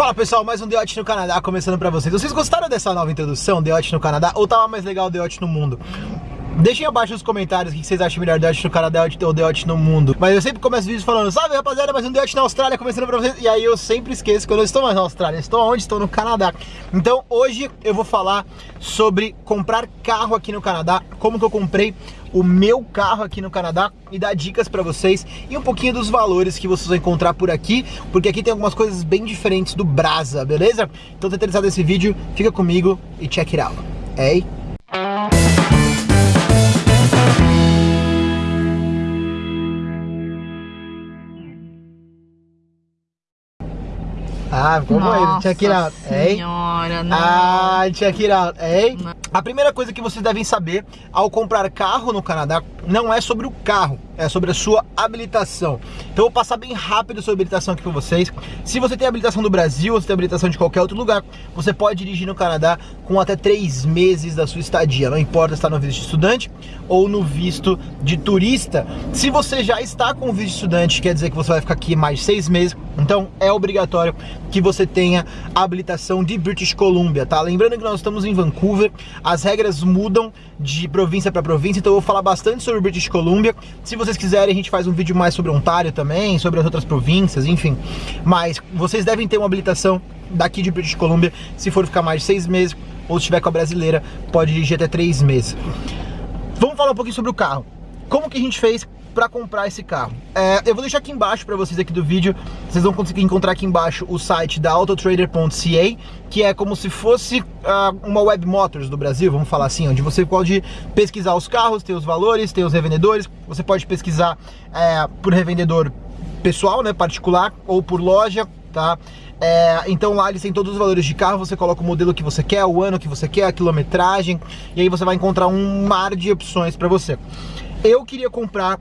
Fala pessoal, mais um Deote no Canadá começando pra vocês. Vocês gostaram dessa nova introdução, Deote no Canadá, ou tava mais legal Deote no mundo? Deixem abaixo nos comentários o que vocês acham melhor, Deote no Canadá ou Deote no mundo. Mas eu sempre começo vídeos falando, sabe rapaziada, mais um Deote na Austrália começando pra vocês. E aí eu sempre esqueço que eu não estou mais na Austrália, estou onde? Estou no Canadá. Então hoje eu vou falar sobre comprar carro aqui no Canadá, como que eu comprei o meu carro aqui no Canadá e dar dicas para vocês e um pouquinho dos valores que vocês vão encontrar por aqui, porque aqui tem algumas coisas bem diferentes do Brasa, beleza? Então, tá interessado nesse vídeo, fica comigo e check it out. Ei? Ah, como Nossa Check it out. Ei? senhora, não. Ah, check it out. Ei? Não. A primeira coisa que vocês devem saber ao comprar carro no Canadá não é sobre o carro, é sobre a sua habilitação. Então eu vou passar bem rápido sobre habilitação aqui para vocês. Se você tem habilitação do Brasil ou se tem habilitação de qualquer outro lugar, você pode dirigir no Canadá com até três meses da sua estadia. Não importa se está no visto de estudante ou no visto de turista. Se você já está com o visto de estudante, quer dizer que você vai ficar aqui mais seis meses, então é obrigatório que você tenha habilitação de British Columbia, tá? Lembrando que nós estamos em Vancouver, as regras mudam de província para província, então eu vou falar bastante sobre British Columbia. Se vocês quiserem, a gente faz um vídeo mais sobre Ontário também, sobre as outras províncias, enfim. Mas vocês devem ter uma habilitação daqui de British Columbia, se for ficar mais de seis meses, ou se estiver com a brasileira, pode dirigir até três meses. Vamos falar um pouquinho sobre o carro. Como que a gente fez para comprar esse carro. É, eu vou deixar aqui embaixo para vocês aqui do vídeo, vocês vão conseguir encontrar aqui embaixo o site da autotrader.ca, que é como se fosse uh, uma web motors do Brasil, vamos falar assim, onde você pode pesquisar os carros, ter os valores, ter os revendedores, você pode pesquisar é, por revendedor pessoal, né, particular, ou por loja, tá? É, então lá eles têm todos os valores de carro, você coloca o modelo que você quer, o ano que você quer, a quilometragem, e aí você vai encontrar um mar de opções para você. Eu queria comprar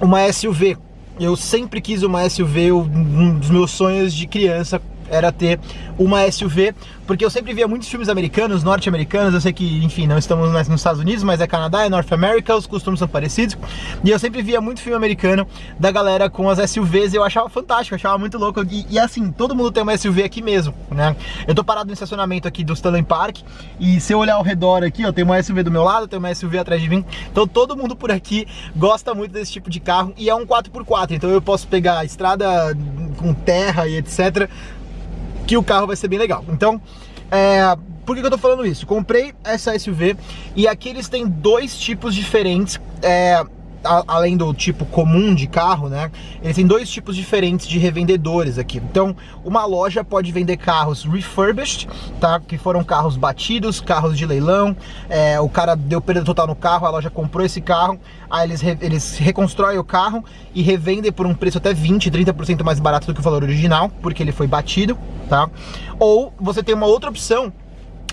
uma SUV. Eu sempre quis uma SUV, um dos meus sonhos de criança era ter uma SUV, porque eu sempre via muitos filmes americanos, norte-americanos, eu sei que, enfim, não estamos nos Estados Unidos, mas é Canadá, é North America, os costumes são parecidos, e eu sempre via muito filme americano da galera com as SUVs, e eu achava fantástico, eu achava muito louco, e, e, assim, todo mundo tem uma SUV aqui mesmo, né? Eu tô parado no estacionamento aqui do Stanley Park, e se eu olhar ao redor aqui, eu tenho uma SUV do meu lado, tenho uma SUV atrás de mim, então todo mundo por aqui gosta muito desse tipo de carro, e é um 4x4, então eu posso pegar a estrada com terra e etc, que o carro vai ser bem legal. Então, é, por que, que eu tô falando isso? Comprei essa SUV e aqui eles têm dois tipos diferentes é, além do tipo comum de carro, né? Eles têm dois tipos diferentes de revendedores aqui. Então, uma loja pode vender carros refurbished, tá? Que foram carros batidos, carros de leilão. É, o cara deu perda total no carro, a loja comprou esse carro, aí eles, re, eles reconstroem o carro e revendem por um preço até 20, 30% mais barato do que o valor original, porque ele foi batido, tá? Ou você tem uma outra opção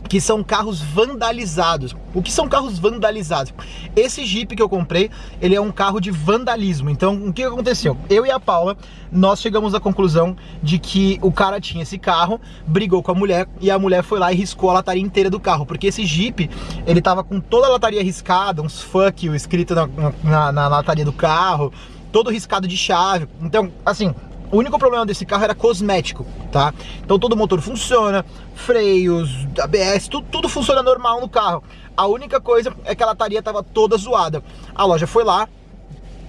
que são carros vandalizados. O que são carros vandalizados? Esse Jeep que eu comprei, ele é um carro de vandalismo. Então, o que aconteceu? Eu e a Paula, nós chegamos à conclusão de que o cara tinha esse carro, brigou com a mulher e a mulher foi lá e riscou a lataria inteira do carro, porque esse Jeep, ele tava com toda a lataria riscada, uns fuck you escrito na, na, na lataria do carro, todo riscado de chave. Então, assim, o único problema desse carro era cosmético, tá? Então todo o motor funciona, freios, ABS, tudo, tudo funciona normal no carro. A única coisa é que a lataria tava toda zoada. A loja foi lá,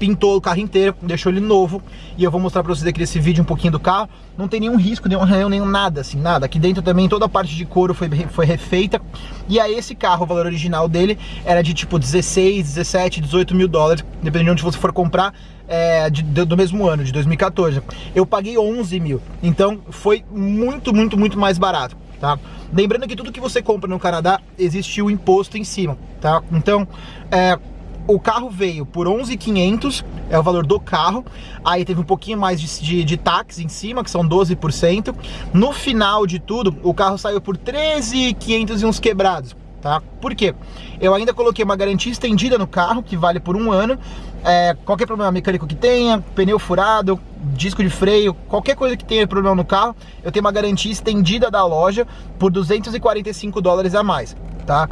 pintou o carro inteiro, deixou ele novo e eu vou mostrar pra vocês aqui nesse vídeo um pouquinho do carro. Não tem nenhum risco, nenhum arranhão, nenhum nada, assim, nada. Aqui dentro também toda a parte de couro foi, foi refeita. E aí esse carro, o valor original dele era de tipo 16, 17, 18 mil dólares, dependendo de onde você for comprar. É, de, do mesmo ano, de 2014. Eu paguei 11 mil, então foi muito, muito, muito mais barato, tá? Lembrando que tudo que você compra no Canadá, existe o imposto em cima, tá? Então, é, o carro veio por 11.500, é o valor do carro. Aí teve um pouquinho mais de, de, de táxi em cima, que são 12%. No final de tudo, o carro saiu por 13.500 e uns quebrados. Tá? Por quê? Eu ainda coloquei uma garantia estendida no carro, que vale por um ano. É, qualquer problema mecânico que tenha, pneu furado, disco de freio, qualquer coisa que tenha problema no carro, eu tenho uma garantia estendida da loja por 245 dólares a mais, tá?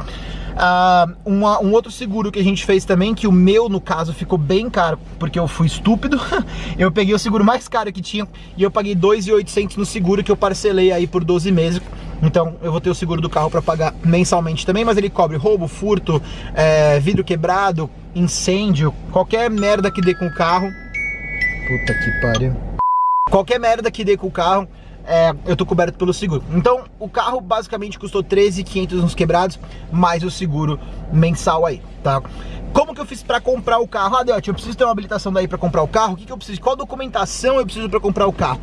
Uh, uma, um outro seguro que a gente fez também, que o meu, no caso, ficou bem caro, porque eu fui estúpido. eu peguei o seguro mais caro que tinha e eu paguei 2.800 no seguro que eu parcelei aí por 12 meses. Então eu vou ter o seguro do carro para pagar mensalmente também, mas ele cobre roubo, furto, é, vidro quebrado, incêndio, qualquer merda que dê com o carro. Puta que pariu. Qualquer merda que dê com o carro, é, eu tô coberto pelo seguro. Então, o carro basicamente custou 13.500 nos quebrados, mais o seguro mensal aí, tá? Como que eu fiz para comprar o carro? Ah, Deote, eu preciso ter uma habilitação daí para comprar o carro. O que, que eu preciso? Qual documentação eu preciso para comprar o carro?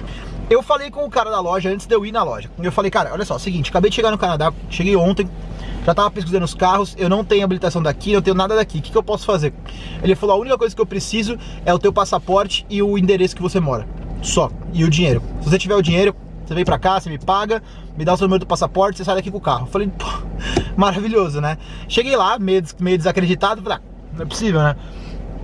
Eu falei com o cara da loja antes de eu ir na loja. Eu falei, cara, olha só, seguinte, acabei de chegar no Canadá, cheguei ontem, já tava pesquisando os carros, eu não tenho habilitação daqui, não tenho nada daqui, o que, que eu posso fazer? Ele falou, a única coisa que eu preciso é o teu passaporte e o endereço que você mora, só, e o dinheiro. Se você tiver o dinheiro, você vem pra cá, você me paga, me dá o seu número do passaporte, você sai daqui com o carro. Eu falei, pô, maravilhoso, né? Cheguei lá, meio, meio desacreditado, falei, ah, não é possível, né?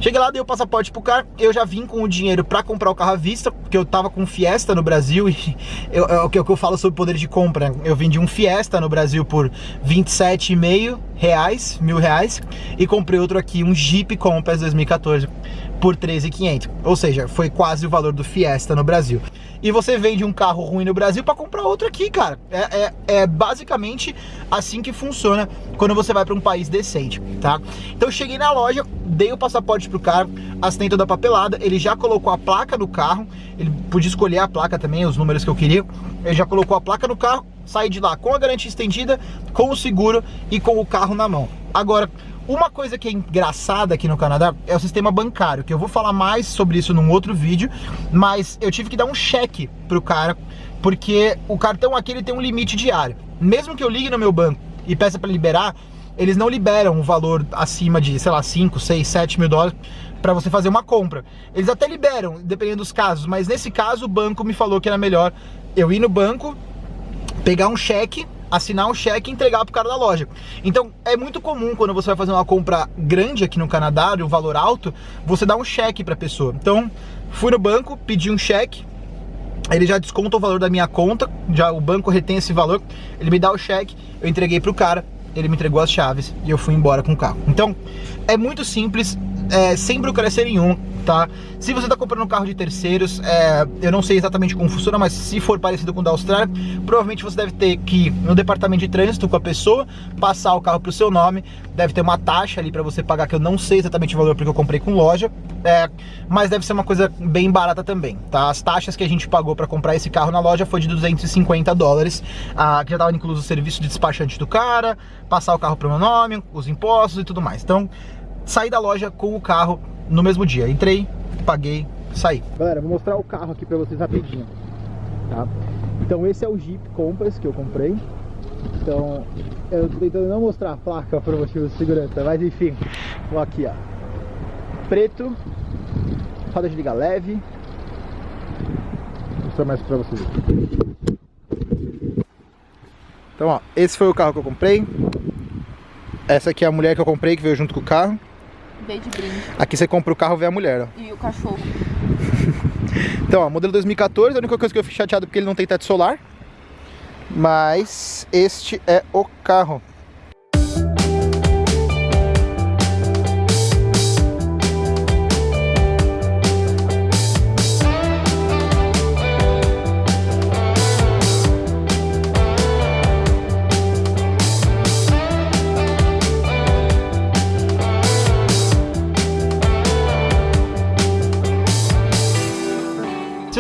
Cheguei lá, dei o passaporte pro cara, eu já vim com o dinheiro pra comprar o carro à vista, porque eu tava com Fiesta no Brasil e eu, é o que eu falo sobre poder de compra. Eu vendi um Fiesta no Brasil por 27,5 reais, mil reais, e comprei outro aqui, um Jeep Compass 2014 por 13,500. Ou seja, foi quase o valor do Fiesta no Brasil e você vende um carro ruim no Brasil para comprar outro aqui, cara. É, é, é, basicamente assim que funciona quando você vai para um país decente, tá? Então cheguei na loja, dei o passaporte pro cara, assinei toda a papelada, ele já colocou a placa no carro, ele podia escolher a placa também, os números que eu queria, ele já colocou a placa no carro, saí de lá com a garantia estendida, com o seguro e com o carro na mão. Agora, uma coisa que é engraçada aqui no Canadá é o sistema bancário, que eu vou falar mais sobre isso num outro vídeo, mas eu tive que dar um cheque pro cara, porque o cartão aqui ele tem um limite diário. Mesmo que eu ligue no meu banco e peça para liberar, eles não liberam o valor acima de, sei lá, 5, 6, 7 mil dólares para você fazer uma compra. Eles até liberam, dependendo dos casos, mas nesse caso o banco me falou que era melhor eu ir no banco, pegar um cheque assinar um cheque e entregar pro cara da loja. Então, é muito comum quando você vai fazer uma compra grande aqui no Canadá, de um valor alto, você dá um cheque pra pessoa. Então, fui no banco, pedi um cheque, ele já desconta o valor da minha conta, já o banco retém esse valor, ele me dá o cheque, eu entreguei pro cara, ele me entregou as chaves e eu fui embora com o carro. Então, é muito simples, é, sem burocracia nenhuma, tá? Se você está comprando um carro de terceiros, é, eu não sei exatamente como funciona, mas se for parecido com o da Austrália, provavelmente você deve ter que ir no departamento de trânsito com a pessoa, passar o carro para o seu nome, deve ter uma taxa ali para você pagar, que eu não sei exatamente o valor porque eu comprei com loja, é, mas deve ser uma coisa bem barata também, tá? As taxas que a gente pagou para comprar esse carro na loja foi de 250 dólares, ah, que já estava incluso o serviço de despachante do cara, passar o carro para o meu nome, os impostos e tudo mais. Então, saí da loja com o carro no mesmo dia. Entrei, paguei, saí. Galera, vou mostrar o carro aqui pra vocês rapidinho, tá? Então esse é o Jeep Compass que eu comprei. Então, eu tô tentando não mostrar a placa por motivo de segurança, mas enfim, vou aqui, ó. Preto, roda de liga leve. Vou mostrar mais pra vocês. Então, ó, esse foi o carro que eu comprei. Essa aqui é a mulher que eu comprei, que veio junto com o carro. De brinde. Aqui você compra o carro, vê a mulher, ó. E o cachorro. então, ó, modelo 2014, a única coisa que eu fiquei chateado é porque ele não tem teto solar. Mas este é o carro.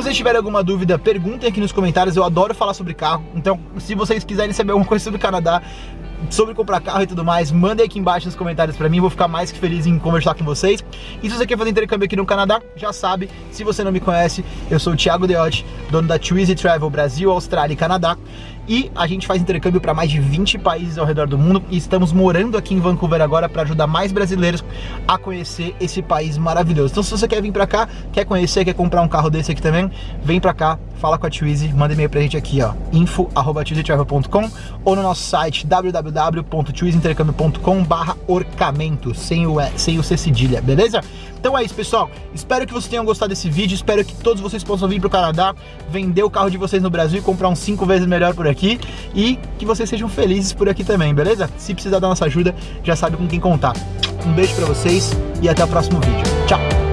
Vocês tiverem alguma dúvida, perguntem aqui nos comentários. Eu adoro falar sobre carro. Então, se vocês quiserem saber alguma coisa sobre o Canadá, sobre comprar carro e tudo mais, mandem aqui embaixo nos comentários pra mim, vou ficar mais que feliz em conversar com vocês. E se você quer fazer intercâmbio aqui no Canadá, já sabe, se você não me conhece, eu sou o Thiago Deotti, dono da Twizy Travel Brasil, Austrália e Canadá e a gente faz intercâmbio para mais de 20 países ao redor do mundo e estamos morando aqui em Vancouver agora para ajudar mais brasileiros a conhecer esse país maravilhoso. Então se você quer vir para cá, quer conhecer, quer comprar um carro desse aqui também, vem para cá, fala com a Twizy, manda e-mail pra gente aqui, ó, info@twizytravel.com ou no nosso site www.twizyintercâmbio.com/orçamento, sem o sem o C cedilha, beleza? Então é isso, pessoal. Espero que vocês tenham gostado desse vídeo, espero que todos vocês possam vir pro Canadá, vender o carro de vocês no Brasil e comprar um cinco vezes melhor por aqui e que vocês sejam felizes por aqui também, beleza? Se precisar da nossa ajuda, já sabe com quem contar. Um beijo pra vocês e até o próximo vídeo. Tchau!